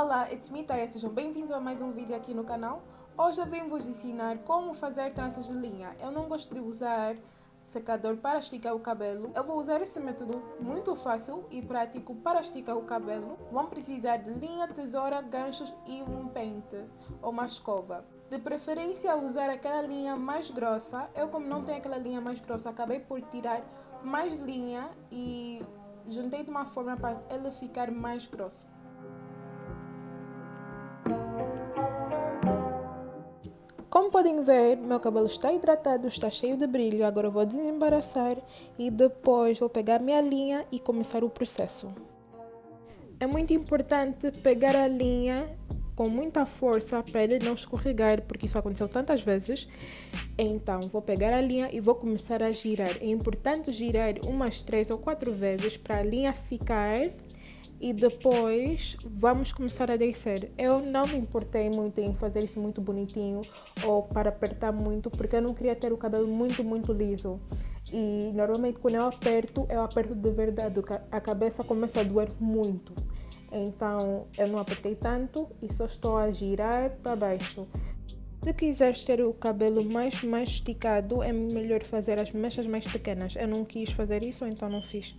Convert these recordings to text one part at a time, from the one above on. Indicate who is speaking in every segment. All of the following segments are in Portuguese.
Speaker 1: Olá, it's me Taya, sejam bem-vindos a mais um vídeo aqui no canal. Hoje eu vim vos ensinar como fazer tranças de linha. Eu não gosto de usar secador para esticar o cabelo. Eu vou usar esse método muito fácil e prático para esticar o cabelo. Vão precisar de linha, tesoura, ganchos e um pente ou uma escova. De preferência usar aquela linha mais grossa. Eu como não tenho aquela linha mais grossa, acabei por tirar mais linha e juntei de uma forma para ele ficar mais grosso. Como podem ver, meu cabelo está hidratado, está cheio de brilho. Agora vou desembaraçar e depois vou pegar minha linha e começar o processo. É muito importante pegar a linha com muita força para ele não escorregar, porque isso aconteceu tantas vezes. Então, vou pegar a linha e vou começar a girar. É importante girar umas três ou quatro vezes para a linha ficar e depois vamos começar a descer. Eu não me importei muito em fazer isso muito bonitinho ou para apertar muito, porque eu não queria ter o cabelo muito, muito liso. E normalmente quando eu aperto, eu aperto de verdade, a cabeça começa a doer muito. Então eu não apertei tanto e só estou a girar para baixo. Se quiseres ter o cabelo mais, mais esticado, é melhor fazer as mechas mais pequenas. Eu não quis fazer isso, então não fiz.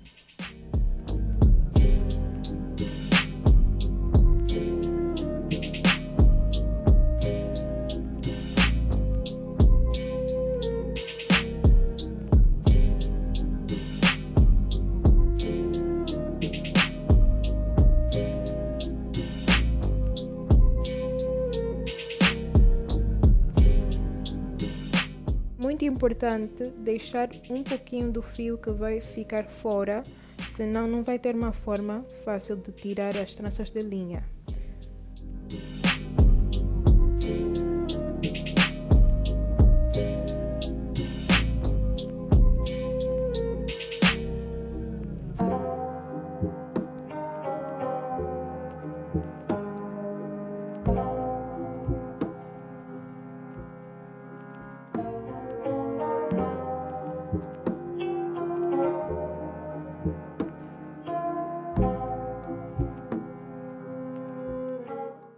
Speaker 1: Importante deixar um pouquinho do fio que vai ficar fora, senão não vai ter uma forma fácil de tirar as tranças de linha.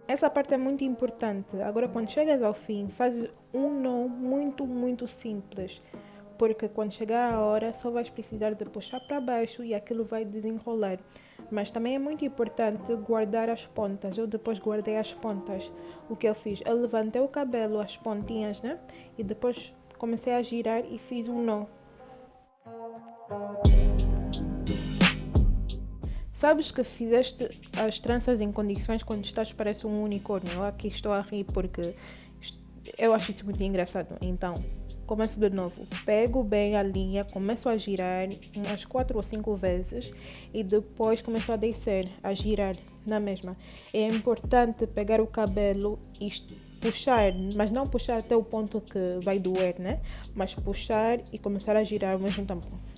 Speaker 1: Essa parte é muito importante. Agora, quando chegas ao fim, faz um nó muito, muito simples. Porque quando chegar a hora, só vais precisar de puxar para baixo e aquilo vai desenrolar. Mas também é muito importante guardar as pontas. Eu depois guardei as pontas. O que eu fiz? Eu levantei o cabelo, as pontinhas, né? E depois comecei a girar e fiz um nó. Sabes que fizeste as tranças em condições quando estás parece um unicórnio. Eu aqui estou a rir porque eu acho isso muito engraçado. Então, começo de novo. Pego bem a linha, começo a girar umas quatro ou cinco vezes e depois começo a descer, a girar na mesma. É importante pegar o cabelo e puxar, mas não puxar até o ponto que vai doer, né? Mas puxar e começar a girar ao mesmo tempo.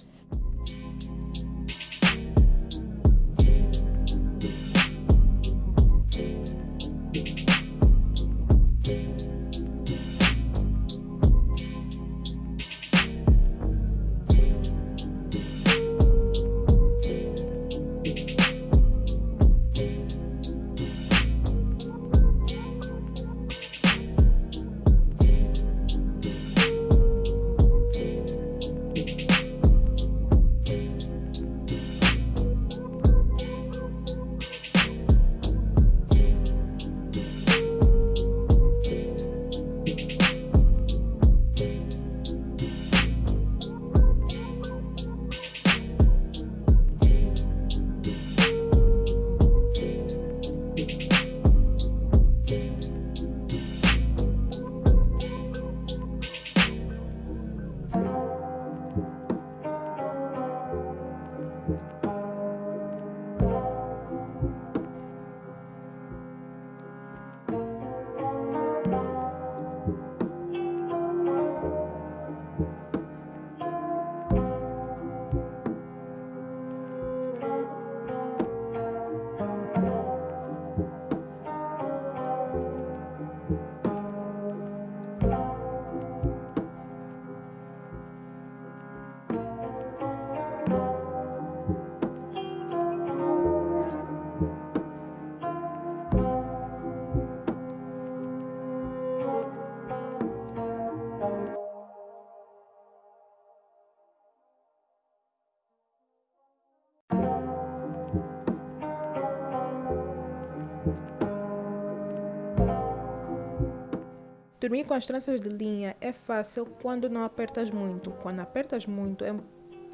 Speaker 1: Dormir com as tranças de linha é fácil quando não apertas muito. Quando apertas muito é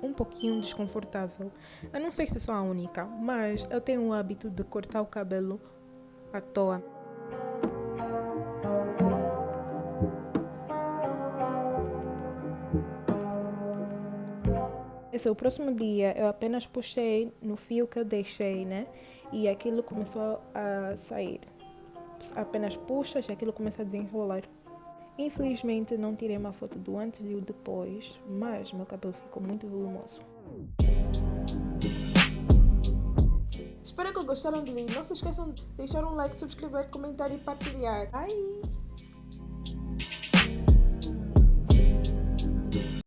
Speaker 1: um pouquinho desconfortável. Eu não sei se sou a única, mas eu tenho o hábito de cortar o cabelo à toa. Esse é o próximo dia, eu apenas puxei no fio que eu deixei, né? E aquilo começou a sair. Apenas puxas e aquilo começa a desenrolar. Infelizmente não tirei uma foto do antes e o depois, mas meu cabelo ficou muito volumoso. Espero que gostaram de mim. Não se esqueçam de deixar um like, subscrever, comentar e partilhar. Bye!